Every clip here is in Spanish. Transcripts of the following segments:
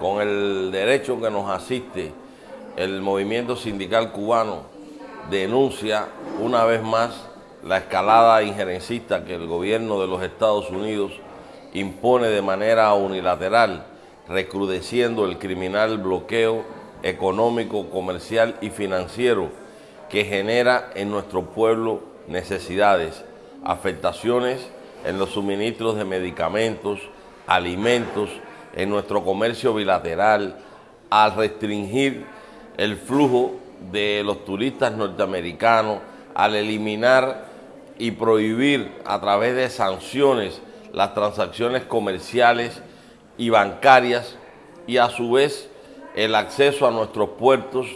con el derecho que nos asiste el movimiento sindical cubano, denuncia una vez más la escalada injerencista que el gobierno de los Estados Unidos impone de manera unilateral, recrudeciendo el criminal bloqueo económico, comercial y financiero que genera en nuestro pueblo necesidades, afectaciones en los suministros de medicamentos, alimentos, en nuestro comercio bilateral, al restringir el flujo de los turistas norteamericanos, al eliminar y prohibir a través de sanciones las transacciones comerciales y bancarias y a su vez el acceso a nuestros puertos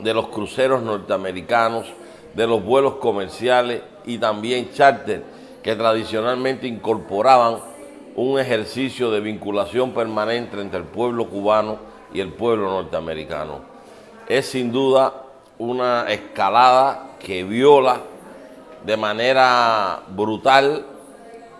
de los cruceros norteamericanos, de los vuelos comerciales y también charter que tradicionalmente incorporaban un ejercicio de vinculación permanente entre el pueblo cubano y el pueblo norteamericano. Es sin duda una escalada que viola de manera brutal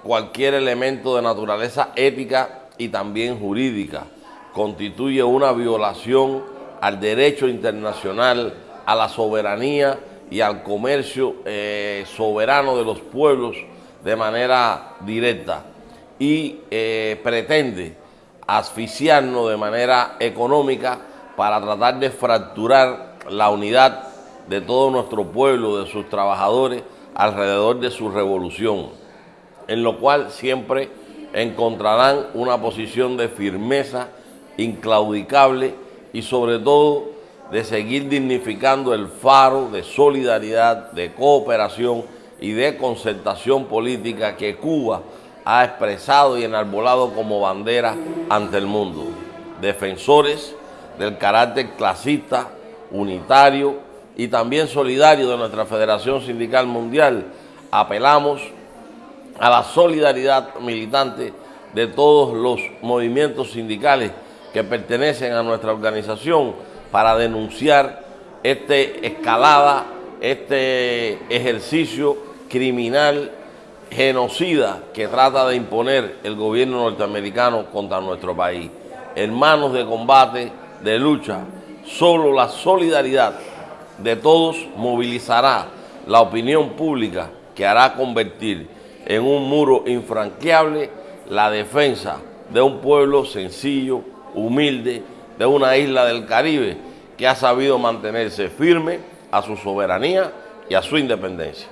cualquier elemento de naturaleza ética y también jurídica. Constituye una violación al derecho internacional, a la soberanía y al comercio eh, soberano de los pueblos de manera directa y eh, pretende asfixiarnos de manera económica para tratar de fracturar la unidad de todo nuestro pueblo, de sus trabajadores, alrededor de su revolución, en lo cual siempre encontrarán una posición de firmeza inclaudicable y sobre todo de seguir dignificando el faro de solidaridad, de cooperación y de concertación política que Cuba ha expresado y enarbolado como bandera ante el mundo. Defensores del carácter clasista, unitario y también solidario de nuestra Federación Sindical Mundial, apelamos a la solidaridad militante de todos los movimientos sindicales que pertenecen a nuestra organización para denunciar este escalada, este ejercicio criminal, genocida que trata de imponer el gobierno norteamericano contra nuestro país. Hermanos de combate, de lucha, solo la solidaridad de todos movilizará la opinión pública que hará convertir en un muro infranqueable la defensa de un pueblo sencillo, humilde, de una isla del Caribe que ha sabido mantenerse firme a su soberanía y a su independencia.